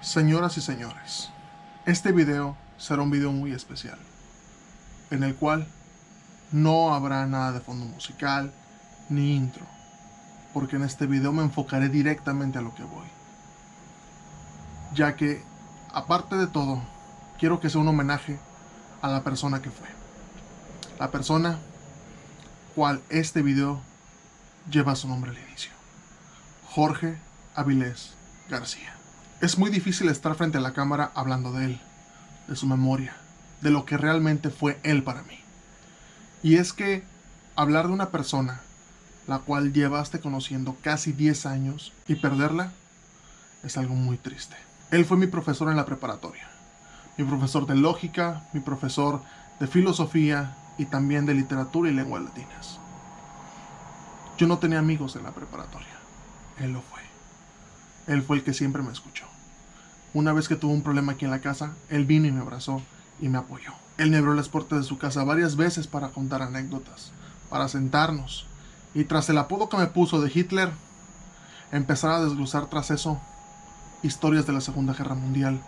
Señoras y señores, este video será un video muy especial, en el cual no habrá nada de fondo musical ni intro, porque en este video me enfocaré directamente a lo que voy, ya que, aparte de todo, quiero que sea un homenaje a la persona que fue, la persona cual este video lleva su nombre al inicio, Jorge Avilés García. Es muy difícil estar frente a la cámara hablando de él, de su memoria, de lo que realmente fue él para mí. Y es que hablar de una persona la cual llevaste conociendo casi 10 años y perderla es algo muy triste. Él fue mi profesor en la preparatoria, mi profesor de lógica, mi profesor de filosofía y también de literatura y lenguas latinas. Yo no tenía amigos en la preparatoria, él lo fue. Él fue el que siempre me escuchó. Una vez que tuve un problema aquí en la casa, él vino y me abrazó y me apoyó. Él me abrió las puertas de su casa varias veces para contar anécdotas, para sentarnos. Y tras el apodo que me puso de Hitler, empezar a desglosar tras eso historias de la Segunda Guerra Mundial,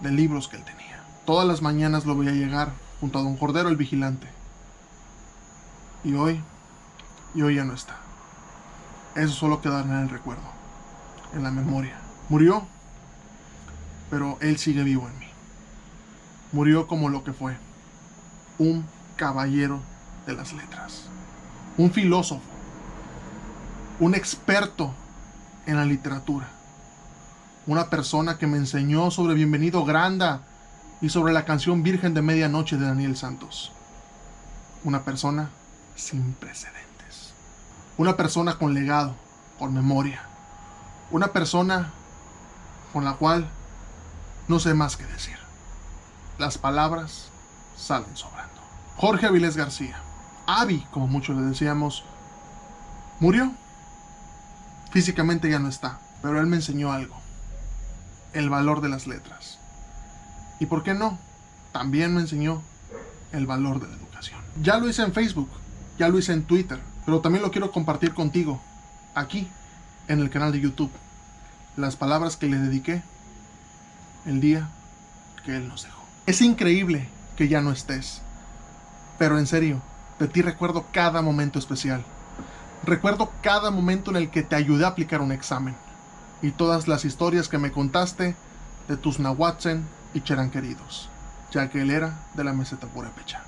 de libros que él tenía. Todas las mañanas lo veía llegar junto a don Cordero el vigilante. Y hoy, y hoy ya no está. Eso solo quedará en el recuerdo, en la memoria. Murió pero él sigue vivo en mí. Murió como lo que fue, un caballero de las letras, un filósofo, un experto en la literatura, una persona que me enseñó sobre Bienvenido Granda y sobre la canción Virgen de Medianoche de Daniel Santos. Una persona sin precedentes. Una persona con legado, con memoria. Una persona con la cual no sé más que decir. Las palabras salen sobrando. Jorge Avilés García, Avi, como muchos le decíamos, murió. Físicamente ya no está, pero él me enseñó algo. El valor de las letras. ¿Y por qué no? También me enseñó el valor de la educación. Ya lo hice en Facebook, ya lo hice en Twitter, pero también lo quiero compartir contigo, aquí, en el canal de YouTube. Las palabras que le dediqué el día que Él nos dejó. Es increíble que ya no estés, pero en serio, de ti recuerdo cada momento especial. Recuerdo cada momento en el que te ayudé a aplicar un examen y todas las historias que me contaste de tus nahuatzen y queridos, ya que él era de la meseta purépecha.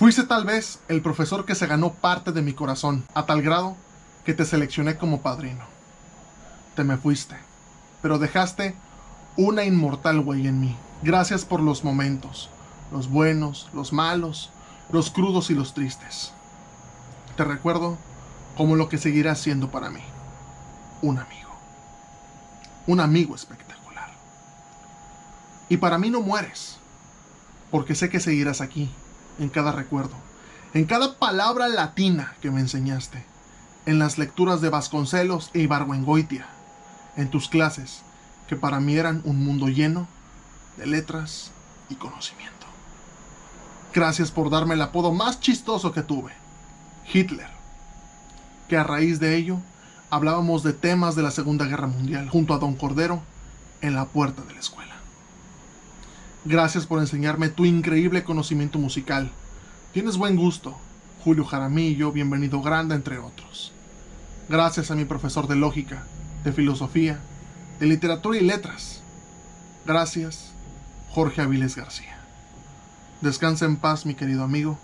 Fuiste tal vez el profesor que se ganó parte de mi corazón, a tal grado que te seleccioné como padrino. Te me fuiste pero dejaste una inmortal huella en mí. Gracias por los momentos, los buenos, los malos, los crudos y los tristes. Te recuerdo como lo que seguirás siendo para mí, un amigo. Un amigo espectacular. Y para mí no mueres, porque sé que seguirás aquí, en cada recuerdo, en cada palabra latina que me enseñaste, en las lecturas de Vasconcelos e Ibargüengoitia, en tus clases, que para mí eran un mundo lleno de letras y conocimiento. Gracias por darme el apodo más chistoso que tuve, Hitler, que a raíz de ello hablábamos de temas de la Segunda Guerra Mundial junto a Don Cordero en la puerta de la escuela. Gracias por enseñarme tu increíble conocimiento musical. Tienes buen gusto, Julio Jaramillo, Bienvenido Grande, entre otros. Gracias a mi profesor de lógica, de filosofía, de literatura y letras. Gracias, Jorge Aviles García. Descansa en paz, mi querido amigo,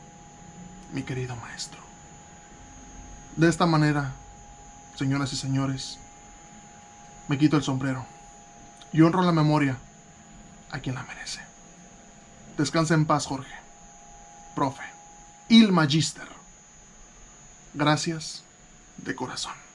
mi querido maestro. De esta manera, señoras y señores, me quito el sombrero y honro la memoria a quien la merece. Descansa en paz, Jorge. Profe. Il Magister. Gracias de corazón.